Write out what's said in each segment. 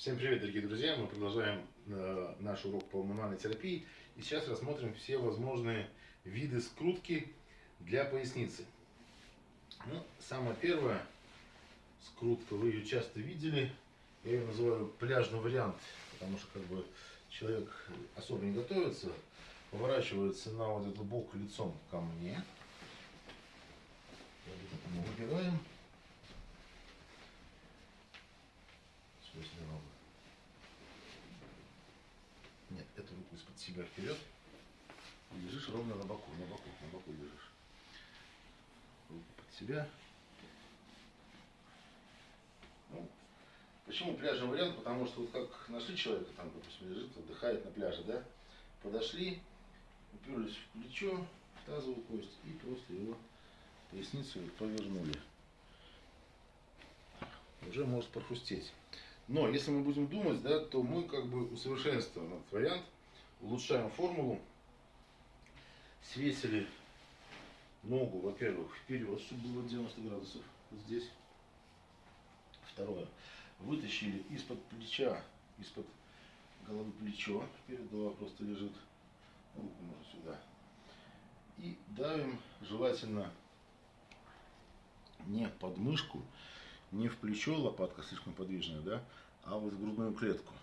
Всем привет, дорогие друзья! Мы продолжаем э, наш урок по мануальной терапии. И сейчас рассмотрим все возможные виды скрутки для поясницы. Ну, самое первое, скрутка, вы ее часто видели. Я ее называю пляжный вариант, потому что как бы человек особо не готовится, поворачивается на вот этот бок лицом ко мне. Мы выбираем. После ног. Нет, эту руку из-под себя вперед. И лежишь ровно на боку, на боку, на боку лежишь. Руку под себя. Ну, почему пляжный вариант? Потому что вот как нашли человека, там, допустим, лежит, отдыхает на пляже, да? Подошли, уперлись в плечо, в тазовую кость и просто его поясницу повернули. Уже может прохрустеть. Но если мы будем думать, да, то мы как бы усовершенствуем этот вариант, улучшаем формулу, свесили ногу, во-первых, вперед, чтобы было 90 градусов, здесь. Второе, вытащили из-под плеча, из-под головы плечо, перед голова просто лежит, руку можно сюда. И давим желательно не под мышку, не в плечо, лопатка слишком подвижная, да, а вот в грудную клетку.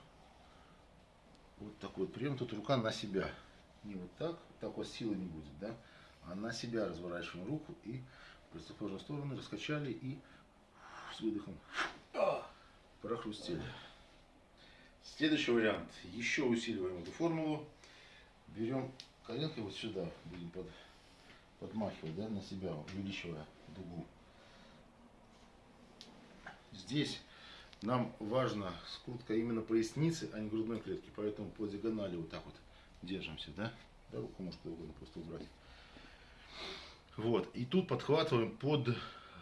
Вот такой вот прием. Тут рука на себя. Не вот так, так вот силы не будет, да, а на себя разворачиваем руку и в противоположную сторону раскачали и с выдохом прохрустили. Следующий вариант. Еще усиливаем эту формулу. Берем коленкой вот сюда, будем под, подмахивать да, на себя, увеличивая дугу. Здесь нам важна скрутка именно поясницы, а не грудной клетки. Поэтому по диагонали вот так вот держимся, да? Да, руку может угодно просто убрать. Вот. И тут подхватываем под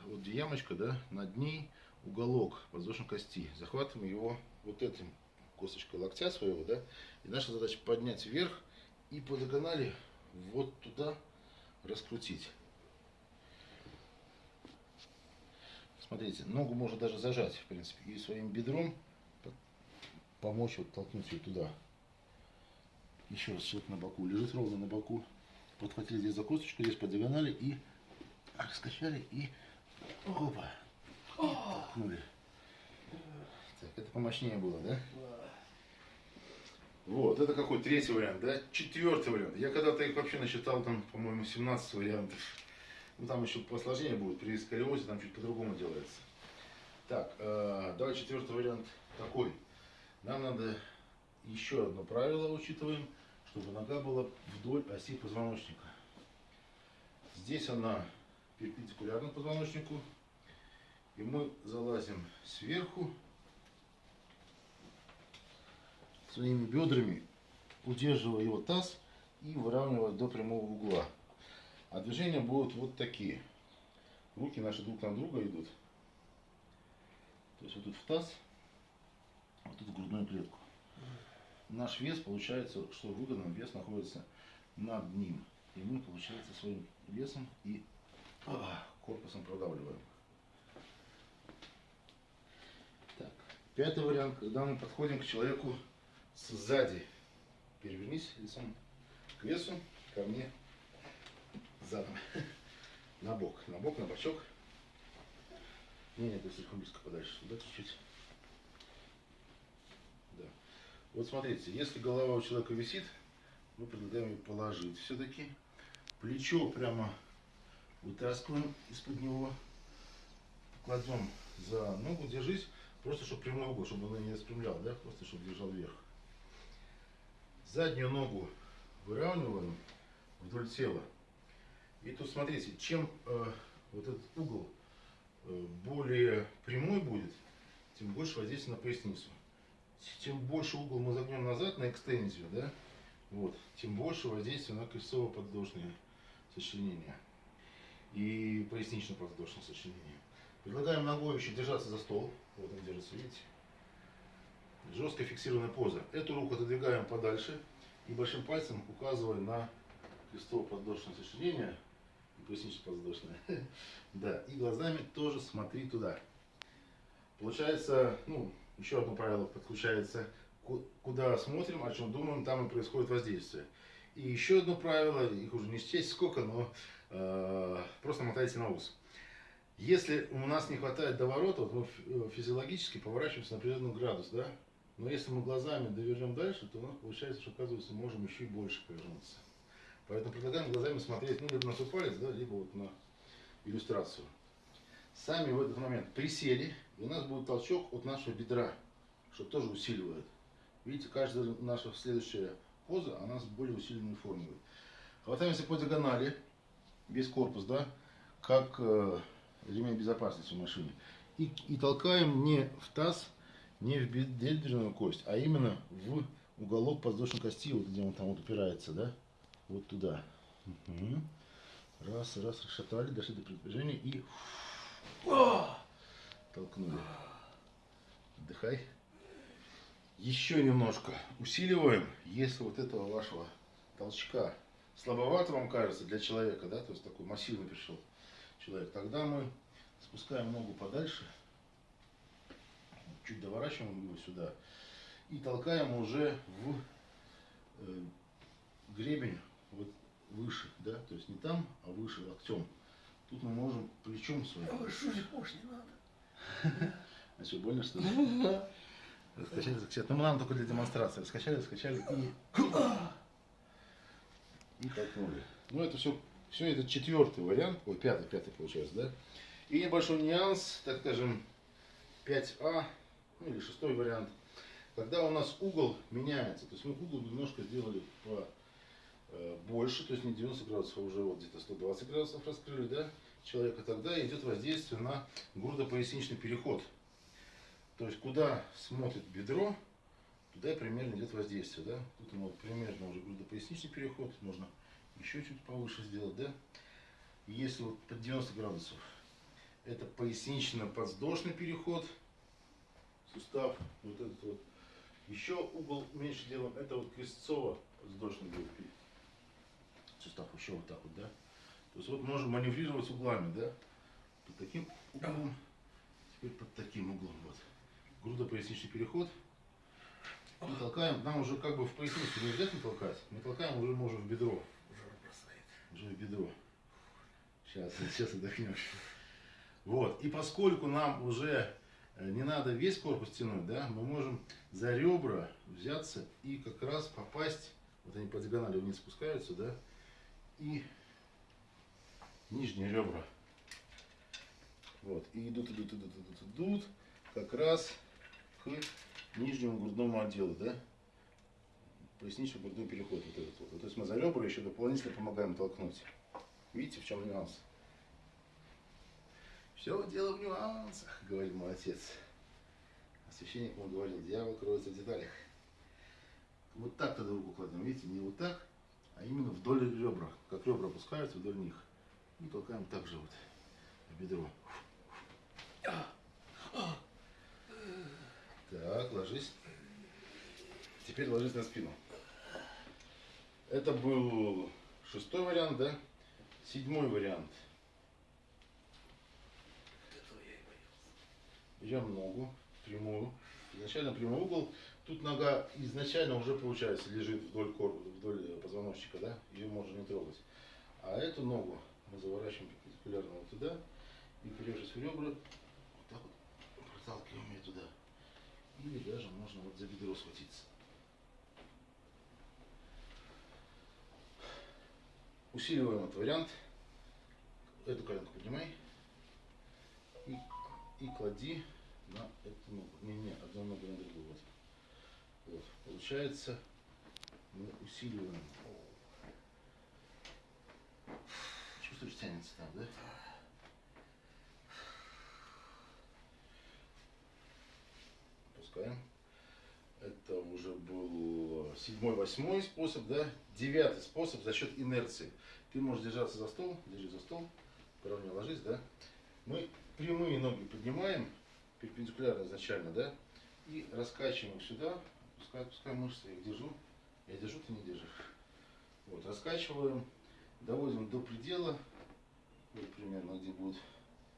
вот ямочка, да, над ней уголок подвздошной кости. Захватываем его вот этим косточкой локтя своего, да. И наша задача поднять вверх и по диагонали вот туда раскрутить. Смотрите, ногу можно даже зажать, в принципе, и своим бедром помочь вот толкнуть ее туда. Еще раз человек на боку, лежит ровно на боку. Подхватили здесь за косточку, здесь по диагонали и раскачали и опа, и толкнули. Так, это помощнее было, да? Вот, это какой третий вариант, да? Четвертый вариант. Я когда-то их вообще насчитал там, по-моему, 17 вариантов. Ну, там еще посложнее будет, при сколиозе там чуть по-другому делается. Так, э, давай четвертый вариант такой. Нам надо еще одно правило учитываем, чтобы нога была вдоль оси позвоночника. Здесь она перпендикулярна позвоночнику. И мы залазим сверху своими бедрами, удерживая его таз и выравнивая до прямого угла. А движения будут вот такие. Руки наши друг на друга идут. То есть вот тут в таз, вот тут в грудную клетку. Наш вес получается, что выгодно, вес находится над ним. И мы, получается, своим весом и а, корпусом продавливаем. Так. Пятый вариант, когда мы подходим к человеку сзади. Перевернись лицом к весу, ко мне задом. На бок, на бок, на бочок. Не, нет, ты слишком близко подальше. Сюда чуть-чуть. Да. Вот смотрите, если голова у человека висит, мы предлагаем ее положить все-таки. Плечо прямо вытаскиваем из-под него. Кладем за ногу, держись. Просто, чтобы прямой угол, чтобы он не распрямлял, да? Просто, чтобы держал вверх. Заднюю ногу выравниваем вдоль тела. И тут смотрите, чем э, вот этот угол э, более прямой будет, тем больше воздействие на поясницу. Чем больше угол мы загнем назад на экстензию, да, вот, тем больше воздействие на крестцово-подвздошное сочленение и пояснично-подвздошное сочленение. Предлагаем ногой еще держаться за стол. Вот он держится, видите? Жестко фиксированная поза. Эту руку отодвигаем подальше и большим пальцем указывая на крестово-подвздошное сочленение пояснично-подвздошная. да, и глазами тоже смотри туда. Получается, ну, еще одно правило подключается. Куда смотрим, о чем думаем, там и происходит воздействие. И еще одно правило, их уже не счесть сколько, но э, просто мотайте на ус. Если у нас не хватает доворота, вот мы э, физиологически поворачиваемся на определенный градус, да? Но если мы глазами довернем дальше, то у нас получается, что оказывается можем еще и больше повернуться. Поэтому предлагаем глазами смотреть ну, либо на свой палец, да, либо вот на иллюстрацию. Сами в этот момент присели, и у нас будет толчок от нашего бедра, что тоже усиливает. Видите, каждая наша следующая поза, она с более усиленной формой. Хватаемся по диагонали, весь корпус, да, как э, ремень безопасности в машине. И, и толкаем не в таз, не в бедренную кость, а именно в уголок подвздошной кости, вот где он там вот упирается, да, вот туда. Угу. Раз, раз, расшатали, дошли до предположения и толкнули. Отдыхай. Еще немножко усиливаем, если вот этого вашего толчка слабовато вам кажется для человека, да, то есть такой массивный пришел человек, тогда мы спускаем ногу подальше, чуть доворачиваем его сюда и толкаем уже в э, гребень вот выше, да, то есть не там, а выше локтем. Тут мы можем плечом своим. А шутить больше не надо. А что, больно что ли? Раскачали, раскачали. Ну, нам только для демонстрации. Раскачали, раскачали и... И толкнули. Ну, это все, все это четвертый вариант. Ой, пятый, пятый получается, да? И небольшой нюанс, так скажем, 5А, ну или шестой вариант. Когда у нас угол меняется, то есть мы угол немножко сделали по больше, то есть не 90 градусов, а уже вот где-то 120 градусов раскрыли, да, человека, тогда идет воздействие на грудопоясничный переход. То есть куда смотрит бедро, туда примерно идет воздействие, да. Тут у нас примерно уже грудопоясничный переход, можно еще чуть повыше сделать, да. Если вот под 90 градусов, это пояснично-подвздошный переход, сустав, вот этот вот. Еще угол меньше делаем, это вот крестцово-подвздошный будет сустав, еще вот так вот, да. То есть вот можем маневрировать углами, да. Под таким углом, теперь под таким углом, вот. Грудопоясничный переход. Мы толкаем, нам уже как бы в поясницу не обязательно толкать, мы толкаем уже можем в бедро. Уже в бедро. Сейчас, сейчас отдохнешь. Вот. И поскольку нам уже э, не надо весь корпус тянуть, да, мы можем за ребра взяться и как раз попасть, вот они по диагонали вниз спускаются, да, и нижние ребра. Вот. И идут, идут, идут, идут, идут, как раз к нижнему грудному отделу, да, пояснично-грудной переход вот этот вот. То есть мы за ребра еще дополнительно помогаем толкнуть. Видите, в чем нюанс? Все дело в нюансах, говорит мой отец. А священник ему говорил, дьявол кроется в деталях. Вот так тогда руку кладем, видите, не вот так, именно вдоль ребра. Как ребра опускаются вдоль них. И толкаем так же вот бедро. Так, ложись. Теперь ложись на спину. Это был шестой вариант, да? Седьмой вариант – берем ногу прямую, изначально прямой угол, тут нога изначально уже получается лежит вдоль, кор... вдоль позвоночника, да, ее можно не трогать. А эту ногу мы заворачиваем перпендикулярно вот туда и перевшись в ребра, вот так вот проталкиваем ее туда. Или даже можно вот за бедро схватиться. Усиливаем этот вариант. Эту коленку поднимай и, и клади на эту ногу. Не, не, одну ногу на другую. Вот. Вот. Получается, мы усиливаем. Чувствуешь, тянется там, да? Опускаем. Это уже был седьмой, восьмой способ, да? Девятый способ за счет инерции. Ты можешь держаться за стол, держи за стол, поровнее ложись, да? Мы прямые ноги поднимаем, перпендикулярно изначально, да, и раскачиваем сюда, пускай, пускай мышцы, я их держу, я держу, ты не держишь. Вот, раскачиваем, доводим до предела, вот примерно где будет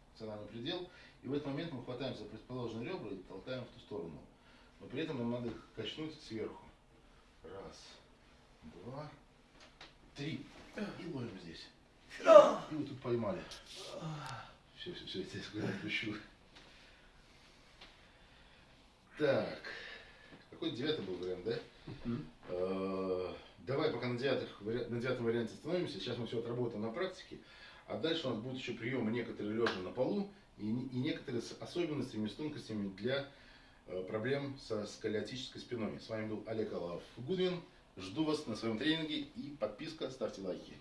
функциональный предел. И в этот момент мы хватаем за предположенные ребра и толкаем в ту сторону. Но при этом нам надо их качнуть сверху. Раз, два, три. И ловим здесь. И вот тут поймали. Все, все, все, здесь куда отпущу. Так. Какой девятый был вариант, да? Э, Давай пока на, девятых, на девятом варианте остановимся. Сейчас мы все отработаем на практике. А дальше у нас будут еще приемы некоторые лежа на полу и, и некоторые с особенностями, с тонкостями для э, проблем со сколиотической спиной. С вами был Олег Алаов Гудвин. Жду вас на своем тренинге и подписка, ставьте лайки.